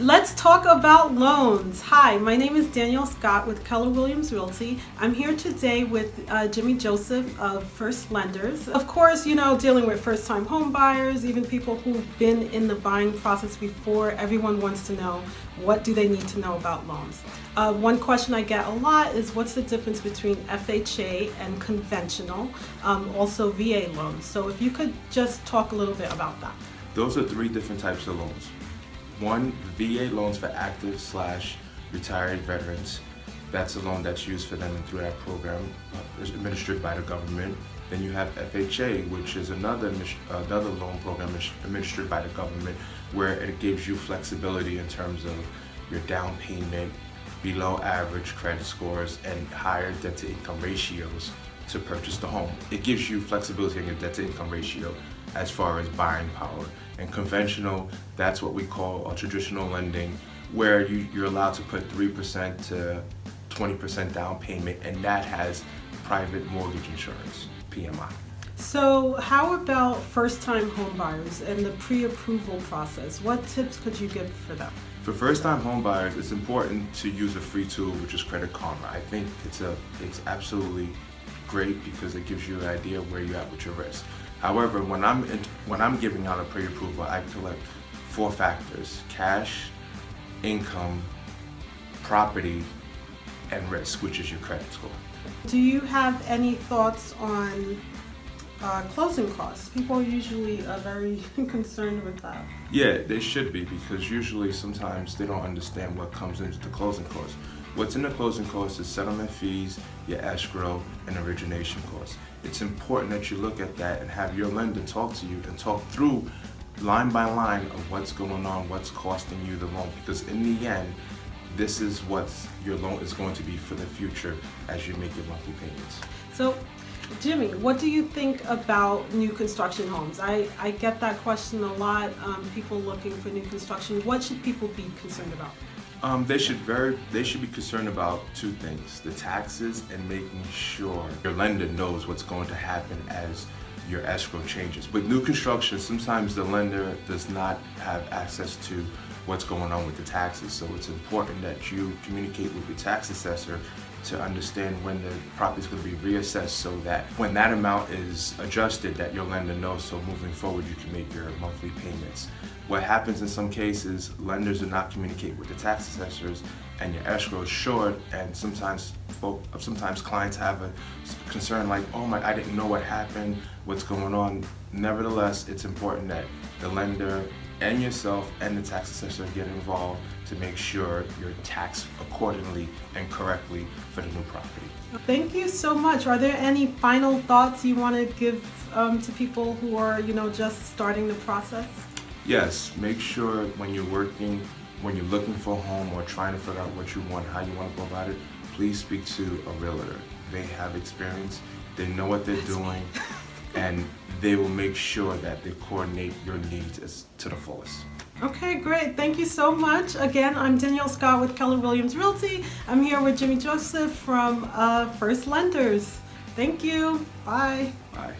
Let's talk about loans. Hi, my name is Danielle Scott with Keller Williams Realty. I'm here today with uh, Jimmy Joseph of First Lenders. Of course, you know, dealing with first time home buyers, even people who've been in the buying process before, everyone wants to know what do they need to know about loans. Uh, one question I get a lot is what's the difference between FHA and conventional, um, also VA loans. So if you could just talk a little bit about that. Those are three different types of loans. One, VA loans for active slash retired veterans. That's a loan that's used for them through that program, uh, administered by the government. Then you have FHA, which is another another loan program administered by the government, where it gives you flexibility in terms of your down payment, below average credit scores, and higher debt to income ratios to purchase the home. It gives you flexibility in your debt to income ratio as far as buying power. And conventional, that's what we call a traditional lending, where you, you're allowed to put 3% to 20% down payment, and that has private mortgage insurance, PMI. So how about first-time homebuyers and the pre-approval process? What tips could you give for them? For first-time homebuyers, it's important to use a free tool, which is Credit Karma. I think it's a it's absolutely great because it gives you an idea of where you're at with your risk. However, when I'm in, when I'm giving out a pre-approval, I collect four factors: cash, income, property, and risk, which is your credit score. Do you have any thoughts on uh, closing costs? People usually are very concerned with that. Yeah, they should be because usually sometimes they don't understand what comes into the closing costs. What's in the closing costs is settlement fees, your escrow, and origination costs. It's important that you look at that and have your lender talk to you and talk through line by line of what's going on, what's costing you the loan. Because in the end, this is what your loan is going to be for the future as you make your monthly payments. So, Jimmy, what do you think about new construction homes? I, I get that question a lot, um, people looking for new construction. What should people be concerned about? Um, they should very they should be concerned about two things: the taxes and making sure your lender knows what's going to happen as your escrow changes. With new construction, sometimes the lender does not have access to what's going on with the taxes. So it's important that you communicate with your tax assessor to understand when the property is going to be reassessed so that when that amount is adjusted that your lender knows so moving forward you can make your monthly payments. What happens in some cases, lenders do not communicate with the tax assessors and your escrow is short and sometimes folk, sometimes clients have a concern like, oh my, I didn't know what happened, what's going on. Nevertheless, it's important that the lender and yourself and the tax assessor get involved to make sure you're taxed accordingly and correctly for the new property. Thank you so much. Are there any final thoughts you want to give um, to people who are, you know, just starting the process? Yes, make sure when you're working, when you're looking for a home or trying to figure out what you want, how you want to go about it, please speak to a realtor. They have experience, they know what they're doing, and they will make sure that they coordinate your needs to the fullest. Okay, great. Thank you so much. Again, I'm Danielle Scott with Keller Williams Realty. I'm here with Jimmy Joseph from uh, First Lenders. Thank you. Bye. Bye.